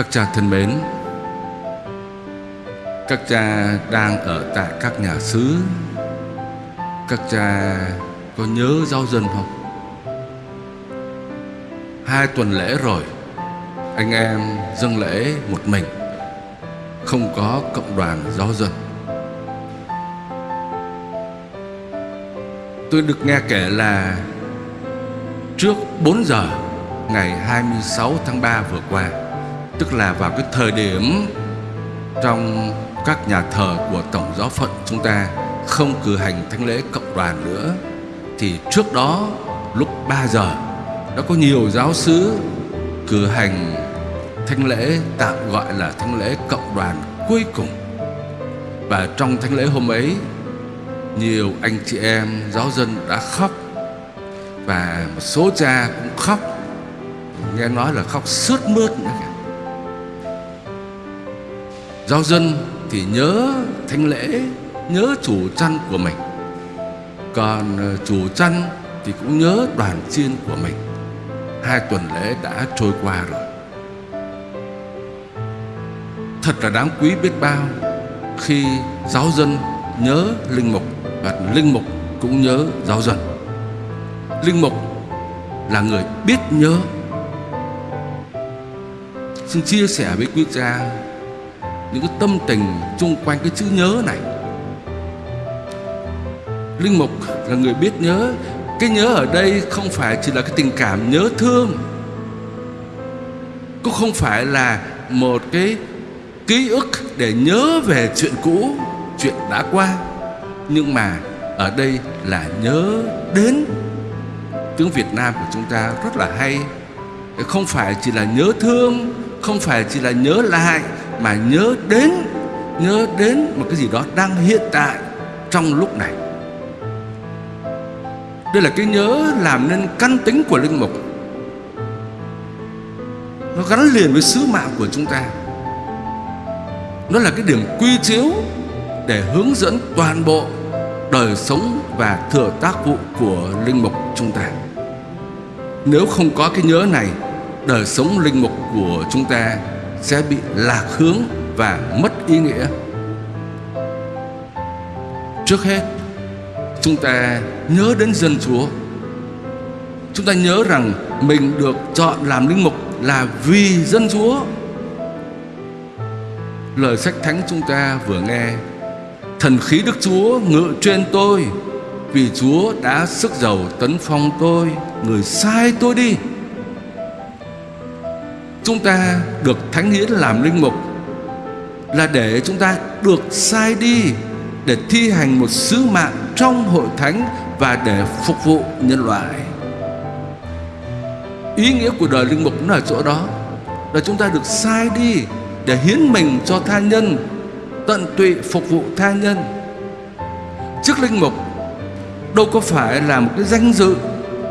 Các cha thân mến. Các cha đang ở tại các nhà xứ. Các cha có nhớ giáo dân không? Hai tuần lễ rồi, Anh em dâng lễ một mình. Không có cộng đoàn giáo dân. Tôi được nghe kể là Trước 4 giờ ngày 26 tháng 3 vừa qua Tức là vào cái thời điểm Trong các nhà thờ của Tổng giáo phận chúng ta Không cử hành thánh lễ cộng đoàn nữa, Thì trước đó lúc 3 giờ Đã có nhiều giáo sứ cử hành thánh lễ, tạm gọi là thánh lễ cộng đoàn cuối cùng. Và trong thánh lễ hôm ấy, Nhiều anh chị em, giáo dân đã khóc. Và một số cha cũng khóc. Nghe nói là khóc sướt mướt nữa Giáo dân thì nhớ thánh lễ, Nhớ chủ chăn của mình. Còn ờ, chủ chăn thì cũng nhớ đoàn chiên của mình. Hai tuần lễ đã trôi qua rồi. Thật là đáng quý biết bao Khi giáo dân nhớ linh mục Và linh mục cũng nhớ giáo dân. Linh mục là người biết nhớ. Xin chia sẻ với quý cha những cái tâm tình chung quanh cái chữ nhớ này. Linh mục là người biết nhớ. Cái nhớ ở đây không phải chỉ là cái tình cảm nhớ thương. Cũng không phải là một cái ký ức để nhớ về chuyện cũ, Chuyện đã qua. Nhưng mà ở đây là nhớ đến Tiếng Việt Nam của chúng ta rất là hay. Không phải chỉ là nhớ thương, Không phải chỉ là nhớ lại. Mà nhớ đến Nhớ đến một cái gì đó đang hiện tại Trong lúc này. Đây là cái nhớ làm nên căn tính của linh mục. Nó gắn liền với sứ mạng của chúng ta. Nó là cái điểm quy chiếu Để hướng dẫn toàn bộ đời sống và thừa tác vụ của linh mục chúng ta. Nếu không có cái nhớ này, Đời sống linh mục của chúng ta sẽ bị lạc hướng và mất ý nghĩa Trước hết, chúng ta nhớ đến dân Chúa. Chúng ta nhớ rằng mình được chọn làm linh mục là vì dân Chúa. Lời sách thánh chúng ta vừa nghe, Thần khí Đức Chúa ngự trên tôi, Vì Chúa đã sức giàu tấn phong tôi, Người sai tôi đi Chúng ta được Thánh Hiến làm linh mục Là để chúng ta được sai đi để thi hành một sứ mạng trong hội thánh và để phục vụ nhân loại. Ý nghĩa của đời linh mục nó ở chỗ đó là chúng ta được sai đi để hiến mình cho tha nhân, tận tụy phục vụ tha nhân. Chức linh mục đâu có phải là một cái danh dự,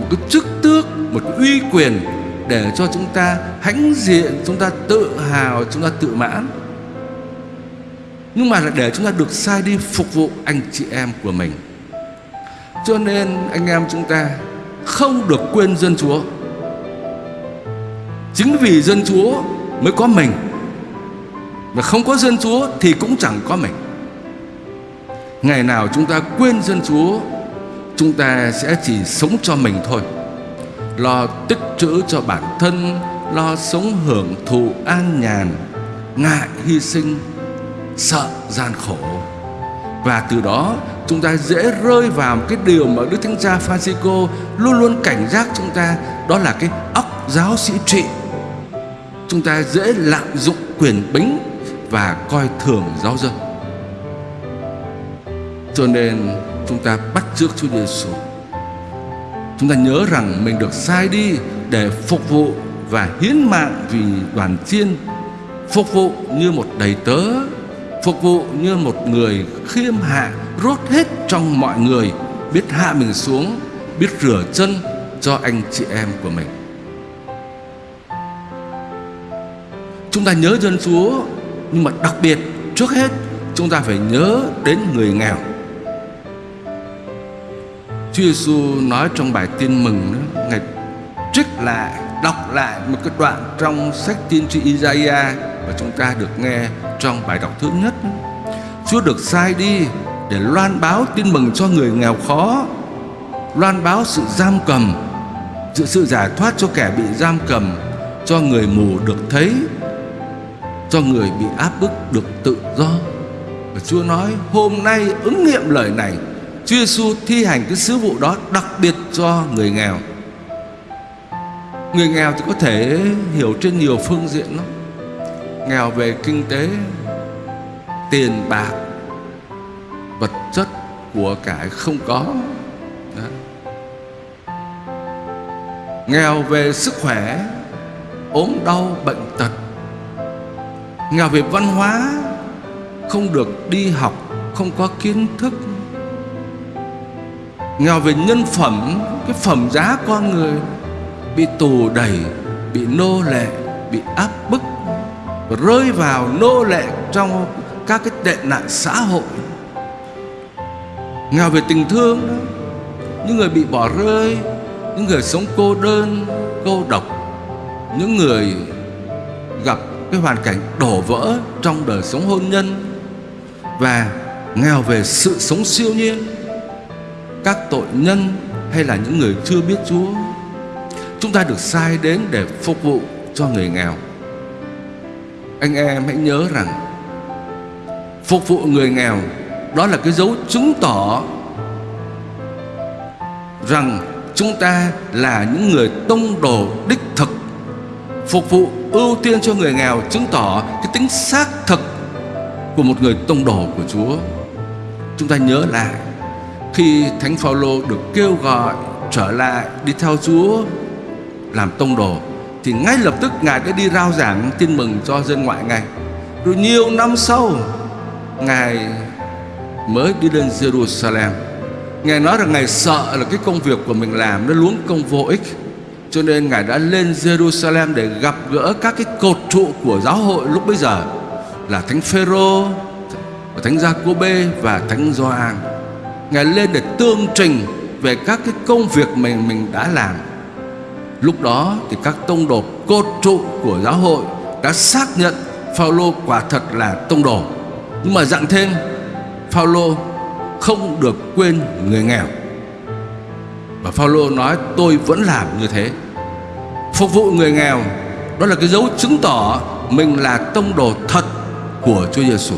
một cái chức tước, một cái uy quyền để cho chúng ta hãnh diện, chúng ta tự hào, chúng ta tự mãn. Nhưng mà là để chúng ta được sai đi phục vụ anh chị em của mình. Cho nên anh em chúng ta không được quên dân Chúa. Chính vì dân Chúa mới có mình. Và không có dân Chúa thì cũng chẳng có mình. Ngày nào chúng ta quên dân Chúa Chúng ta sẽ chỉ sống cho mình thôi. Lo tích trữ cho bản thân, Lo sống hưởng thụ an nhàn, Ngại hy sinh, sợ gian khổ. Và từ đó, chúng ta dễ rơi vào cái điều mà Đức Thánh Cha Francisco luôn luôn cảnh giác chúng ta, đó là cái óc giáo sĩ trị. Chúng ta dễ lạm dụng quyền bính và coi thường giáo dân. Cho nên chúng ta bắt trước Chúa Giêsu chúng ta nhớ rằng mình được sai đi để phục vụ và hiến mạng vì đoàn chiên, phục vụ như một đầy tớ, phục vụ như một người khiêm hạ, rốt hết trong mọi người, biết hạ mình xuống, biết rửa chân cho anh chị em của mình. Chúng ta nhớ dân chúa, nhưng mà đặc biệt, trước hết, chúng ta phải nhớ đến người nghèo. Chúa Giêsu nói trong bài tin mừng đó, Ngài trích lại đọc lại một cái đoạn trong sách tiên tri Isaiah mà chúng ta được nghe trong bài đọc thứ nhất. Chúa được sai đi để loan báo tin mừng cho người nghèo khó, loan báo sự giam cầm, sự sự giải thoát cho kẻ bị giam cầm, cho người mù được thấy, cho người bị áp bức được tự do. Và Chúa nói hôm nay ứng nghiệm lời này Chúa Giêsu thi hành cái sứ vụ đó đặc biệt cho người nghèo. Người nghèo thì có thể hiểu trên nhiều phương diện lắm. Nghèo về kinh tế, Tiền bạc, Vật chất của cải không có. Đó. Nghèo về sức khỏe, ốm đau bệnh tật. Nghèo về văn hóa, không được đi học, không có kiến thức nghèo về nhân phẩm, cái phẩm giá con người, bị tù đẩy, bị nô lệ, bị áp bức và rơi vào nô lệ trong các cái tệ nạn xã hội. Nghèo về tình thương đó những người bị bỏ rơi, những người sống cô đơn, cô độc, những người gặp cái hoàn cảnh đổ vỡ trong đời sống hôn nhân. Và nghèo về sự sống siêu nhiên các tội nhân hay là những người chưa biết Chúa, chúng ta được sai đến để phục vụ cho người nghèo anh em hãy nhớ rằng, phục vụ người nghèo đó là cái dấu chứng tỏ rằng chúng ta là những người tông đồ đích thực phục vụ, ưu tiên cho người nghèo chứng tỏ cái tính xác thực của một người tông đồ của Chúa. Chúng ta nhớ lại khi Thánh Phaolô được kêu gọi trở lại đi theo Chúa làm tông đồ thì ngay lập tức ngài đã đi rao giảng tin mừng cho dân ngoại ngay. Rồi nhiều năm sau ngài mới đi lên Jerusalem. Ngài nói rằng ngài sợ là cái công việc của mình làm nó luống công vô ích cho nên Ngài đã lên Jerusalem để gặp gỡ các cái cột trụ của giáo hội lúc bấy giờ là Thánh Phêrô, Thánh Giacôbê và Thánh Gioan. Ngài lên để tương trình về các cái công việc mình mình đã làm. Lúc đó thì các tông đồ cột trụ của giáo hội đã xác nhận Phaolô quả thật là tông đồ. Nhưng mà dặn thêm, Phaolô không được quên người nghèo. Và Phaolô nói, tôi vẫn làm như thế Phục vụ người nghèo, Đó là cái dấu chứng tỏ Mình là tông đồ thật của Chúa Giêsu.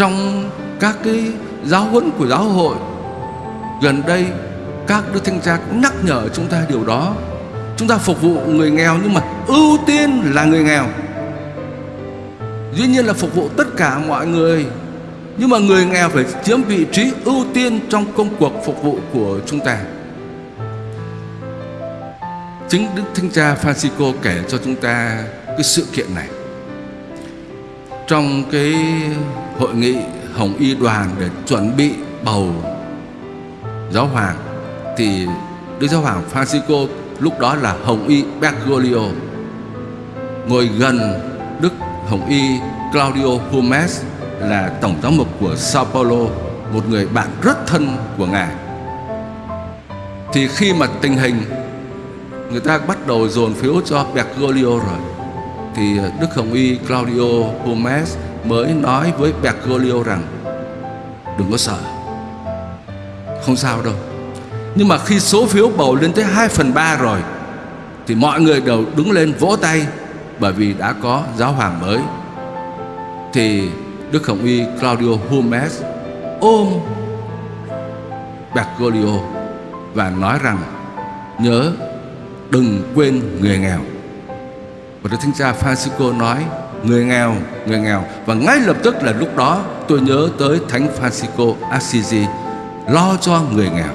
Trong các cái giáo huấn của giáo hội. Gần đây, Các đức thanh tra cũng nhắc nhở chúng ta điều đó. Chúng ta phục vụ người nghèo Nhưng mà ưu tiên là người nghèo. Dĩ nhiên là phục vụ tất cả mọi người, nhưng mà người nghèo phải chiếm vị trí ưu tiên trong công cuộc phục vụ của chúng ta. Chính Đức Thánh Cha Francisco kể cho chúng ta cái sự kiện này. Trong cái hội nghị Hồng Y đoàn để chuẩn bị bầu giáo hoàng Thì Đức Giáo hoàng Francisco lúc đó là Hồng Y Bergoglio Ngồi gần Đức Hồng Y Claudio Humes là tổng giám mục của Sao Paulo, một người bạn rất thân của ngài. Thì khi mà tình hình người ta bắt đầu dồn phiếu cho Bergoglio rồi, thì Đức Hồng Y Claudio Gomez mới nói với Bergoglio rằng đừng có sợ, không sao đâu. Nhưng mà khi số phiếu bầu lên tới 2 phần 3 rồi Thì mọi người đều đứng lên vỗ tay Bởi vì đã có giáo hoàng mới Thì Đức Hồng Y Claudio Gomez ôm Bergoglio và nói rằng nhớ đừng quên người nghèo. Và Đức Thánh Cha Francisco nói người nghèo, người nghèo và ngay lập tức là lúc đó tôi nhớ tới Thánh Francisco Assisi lo cho người nghèo.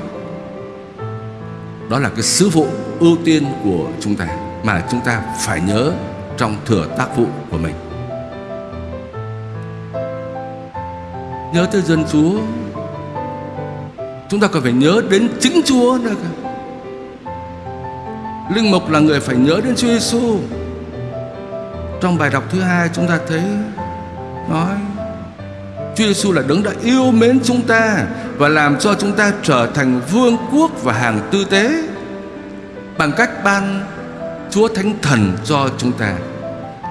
Đó là cái sứ vụ ưu tiên của chúng ta mà chúng ta phải nhớ trong thừa tác vụ của mình. nhớ tới dân Chúa Chúng ta còn phải nhớ đến chính Chúa nữa cả Linh mục là người phải nhớ đến Chúa Giêsu. Trong bài đọc thứ hai chúng ta thấy Nói Chúa Giêsu là đấng đã yêu mến chúng ta và làm cho chúng ta trở thành vương quốc và hàng tư tế bằng cách ban Chúa Thánh Thần cho chúng ta.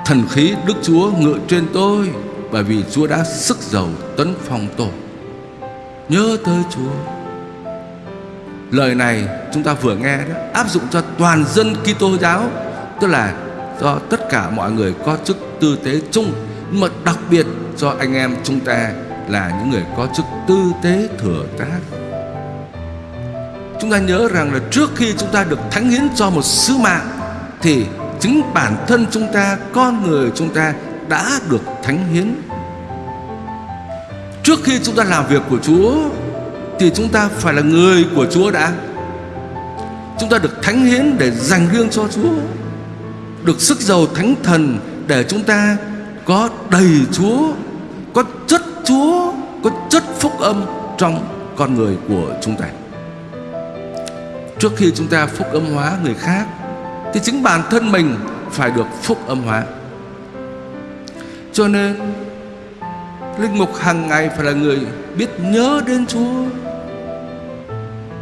Thần khí Đức Chúa ngự trên tôi bởi vì Chúa đã sức giàu tấn phong tôi. Nhớ tới Chúa. Lời này chúng ta vừa nghe đó áp dụng cho toàn dân Kitô giáo, tức là do tất cả mọi người có chức tư tế chung, mà đặc biệt cho anh em chúng ta là những người có chức tư tế thừa tác. Chúng ta nhớ rằng là trước khi chúng ta được thánh hiến cho một sứ mạng thì chính bản thân chúng ta, con người chúng ta đã được thánh hiến. Trước khi chúng ta làm việc của Chúa thì chúng ta phải là người của Chúa đã. Chúng ta được thánh hiến để dành riêng cho Chúa. Được sức giàu thánh thần để chúng ta có đầy Chúa, có chất Chúa, có chất phúc âm trong con người của chúng ta. Trước khi chúng ta phúc âm hóa người khác thì chính bản thân mình phải được phúc âm hóa. Cho nên linh mục hàng ngày phải là người biết nhớ đến Chúa.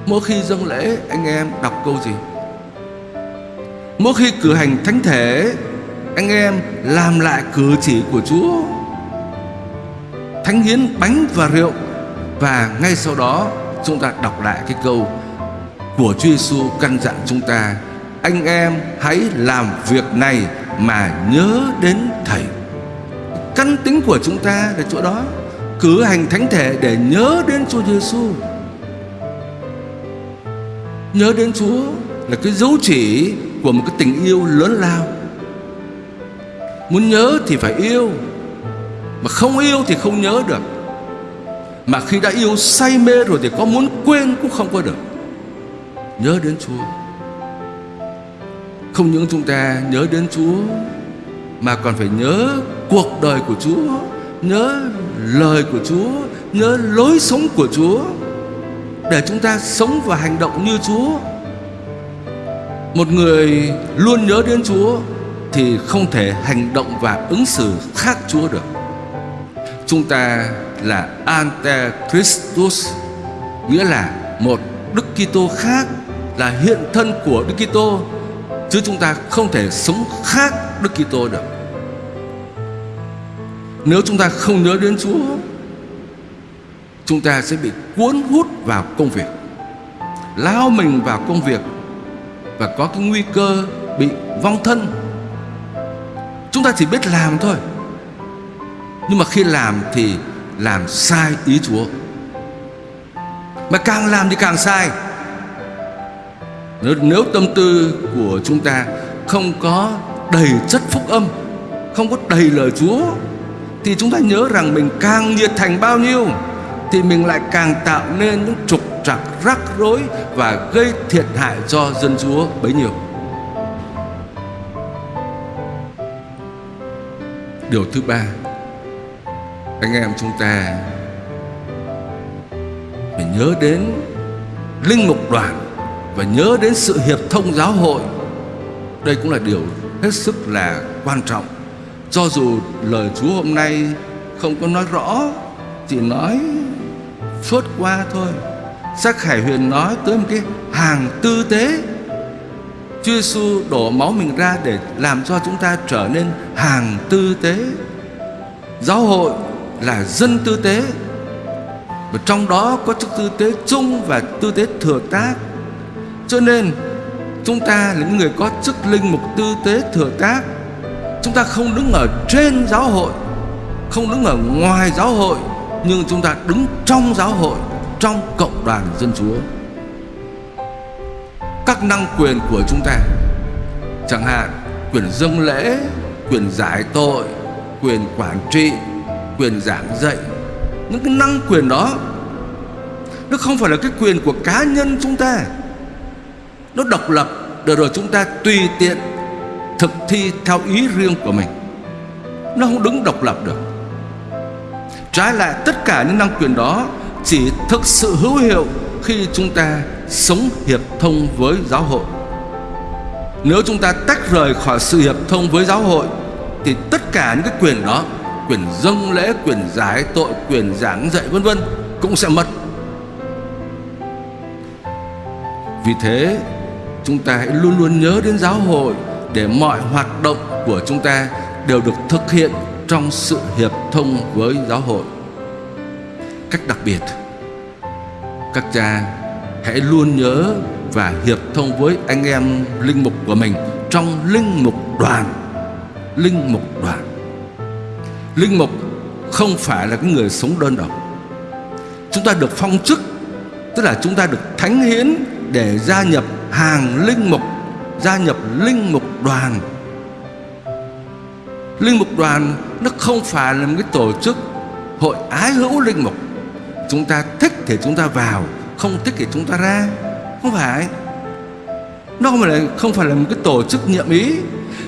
Mỗi khi dâng lễ anh em đọc câu gì? Mỗi khi cử hành thánh thể, anh em làm lại cử chỉ của Chúa. Thánh hiến bánh và rượu. Và ngay sau đó, chúng ta đọc lại cái câu của Chúa Giêsu căn dặn chúng ta, anh em hãy làm việc này mà nhớ đến thầy. Căn tính của chúng ta là chỗ đó, cử hành thánh thể để nhớ đến Chúa Giêsu nhớ đến Chúa là cái dấu chỉ của một cái tình yêu lớn lao. Muốn nhớ thì phải yêu mà không yêu thì không nhớ được. Mà khi đã yêu say mê rồi thì có muốn quên cũng không có được. Nhớ đến Chúa. Không những chúng ta nhớ đến Chúa mà còn phải nhớ cuộc đời của Chúa, nhớ lời của Chúa, nhớ lối sống của Chúa. Để chúng ta sống và hành động như Chúa. Một người luôn nhớ đến Chúa thì không thể hành động và ứng xử khác Chúa được. Chúng ta là Antechristus, nghĩa là một Đức Kitô khác là hiện thân của Đức Kitô chứ chúng ta không thể sống khác Đức Kitô được. Nếu chúng ta không nhớ đến Chúa, chúng ta sẽ bị cuốn hút vào công việc, lao mình vào công việc và có cái nguy cơ bị vong thân. Chúng ta chỉ biết làm thôi. Nhưng mà khi làm thì làm sai ý Chúa. Mà càng làm thì càng sai nếu, nếu tâm tư của chúng ta không có đầy chất phúc âm Không có đầy lời Chúa Thì chúng ta nhớ rằng mình càng nhiệt thành bao nhiêu Thì mình lại càng tạo nên những trục trặc rắc rối Và gây thiệt hại cho dân Chúa bấy nhiêu. Điều thứ ba, Anh em chúng ta Phải nhớ đến Linh mục đoàn và nhớ đến sự hiệp thông giáo hội. Đây cũng là điều hết sức là quan trọng. Cho dù lời Chúa hôm nay không có nói rõ, chỉ nói phớt qua thôi. Sắc Khải Huyền nói tới một cái hàng tư tế. Chúa Giêsu đổ máu mình ra để làm cho chúng ta trở nên hàng tư tế. Giáo hội là dân tư tế. Và trong đó có chức tư tế chung và tư tế thừa tác. Cho nên, chúng ta là những người có chức linh mục tư tế thừa tác. Chúng ta không đứng ở trên giáo hội, Không đứng ở ngoài giáo hội, Nhưng chúng ta đứng trong giáo hội. Trong cộng đoàn dân chúa. Các năng quyền của chúng ta, Chẳng hạn, quyền dâng lễ, Quyền giải tội, Quyền quản trị, Quyền giảng dạy, Những cái năng quyền đó, Nó không phải là cái quyền của cá nhân chúng ta. Nó độc lập, để rồi chúng ta tùy tiện thực thi theo ý riêng của mình. Nó không đứng độc lập được. Trái lại, tất cả những năng quyền đó chỉ thực sự hữu hiệu khi chúng ta sống hiệp thông với giáo hội nếu chúng ta tách rời khỏi sự hiệp thông với giáo hội thì tất cả những cái quyền đó quyền dâng lễ quyền giải tội quyền giảng dạy vân vân cũng sẽ mất Vì thế, chúng ta hãy luôn luôn nhớ đến giáo hội để mọi hoạt động của chúng ta đều được thực hiện trong sự hiệp thông với giáo hội. Cách đặc biệt, các cha hãy luôn nhớ và hiệp thông với anh em linh mục của mình trong linh mục đoàn. Linh mục đoàn. Linh mục không phải là cái người sống đơn độc. Chúng ta được phong chức, tức là chúng ta được thánh hiến để gia nhập hàng linh mục, gia nhập linh mục đoàn. Linh mục đoàn nó không phải là một cái tổ chức hội ái hữu linh mục. Chúng ta thích thì chúng ta vào, không thích thì chúng ta ra. Không phải. Nó không phải là, không phải là một cái tổ chức nhiệm ý,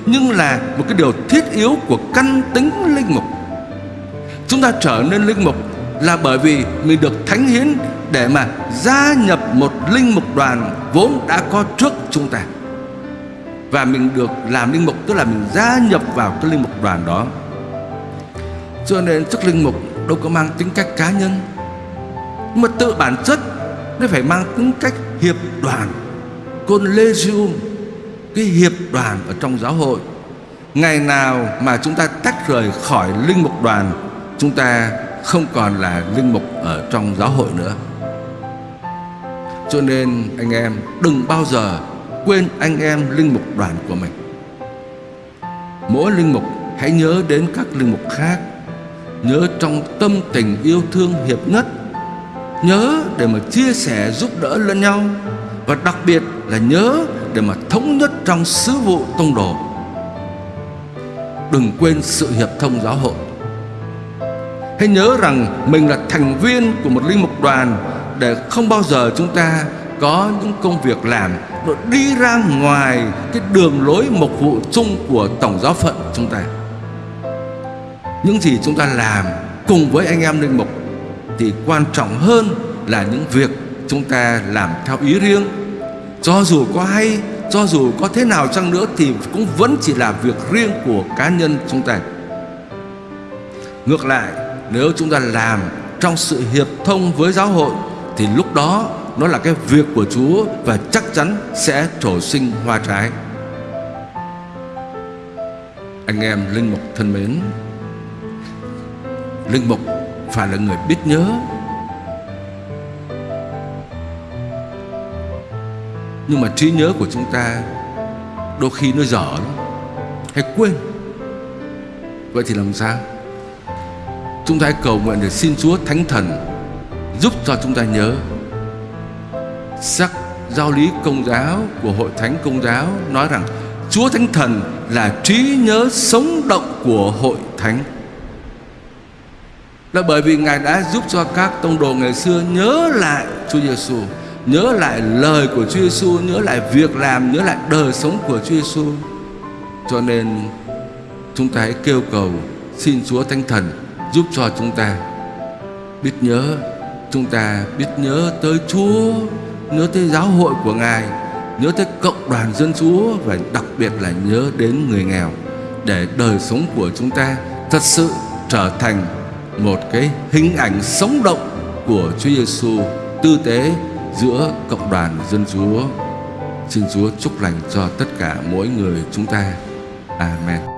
nhưng là một cái điều thiết yếu của căn tính linh mục. Chúng ta trở nên linh mục là bởi vì mình được thánh hiến để mà gia nhập một linh mục đoàn vốn đã có trước chúng ta và mình được làm linh mục tức là mình gia nhập vào cái linh mục đoàn đó cho nên chức linh mục đâu có mang tính cách cá nhân mà tự bản chất, nó phải mang tính cách hiệp đoàn, collegium, cái hiệp đoàn ở trong giáo hội. Ngày nào mà chúng ta tách rời khỏi linh mục đoàn, chúng ta không còn là linh mục ở trong giáo hội nữa. Cho nên anh em đừng bao giờ quên anh em linh mục đoàn của mình. Mỗi linh mục, hãy nhớ đến các linh mục khác. Nhớ trong tâm tình yêu thương hiệp nhất Nhớ để mà chia sẻ giúp đỡ lẫn nhau, Và đặc biệt là nhớ để mà thống nhất trong sứ vụ tông đồ. Đừng quên sự hiệp thông giáo hội. Hãy nhớ rằng mình là thành viên của một linh mục đoàn Để không bao giờ chúng ta có những công việc làm nó đi ra ngoài cái đường lối mục vụ chung của tổng giáo phận chúng ta. Những gì chúng ta làm cùng với anh em linh mục thì quan trọng hơn là những việc chúng ta làm theo ý riêng cho dù có hay cho dù có thế nào chăng nữa thì cũng vẫn chỉ là việc riêng của cá nhân chúng ta ngược lại nếu chúng ta làm trong sự hiệp thông với giáo hội thì lúc đó nó là cái việc của Chúa và chắc chắn sẽ trổ sinh hoa trái. Anh em linh mục thân mến, linh mục phải là người biết nhớ. Nhưng mà trí nhớ của chúng ta đôi khi nó dở lắm, hay quên. Vậy thì làm sao? Chúng ta hãy cầu nguyện để xin Chúa Thánh Thần giúp cho chúng ta nhớ sắc giáo lý công giáo của hội thánh công giáo nói rằng Chúa Thánh Thần là trí nhớ sống động của hội thánh là bởi vì Ngài đã giúp cho các tông đồ ngày xưa nhớ lại Chúa Giêsu, nhớ lại lời của Chúa Giêsu, nhớ lại việc làm, nhớ lại đời sống của Chúa Giêsu. Cho nên chúng ta hãy kêu cầu xin Chúa Thánh Thần giúp cho chúng ta biết nhớ, chúng ta biết nhớ tới Chúa nhớ tới giáo hội của Ngài, nhớ tới cộng đoàn dân Chúa và đặc biệt là nhớ đến người nghèo để đời sống của chúng ta thật sự trở thành một cái hình ảnh sống động của Chúa Giêsu tư tế giữa cộng đoàn dân Chúa. Xin Chúa chúc lành cho tất cả mỗi người chúng ta. Amen.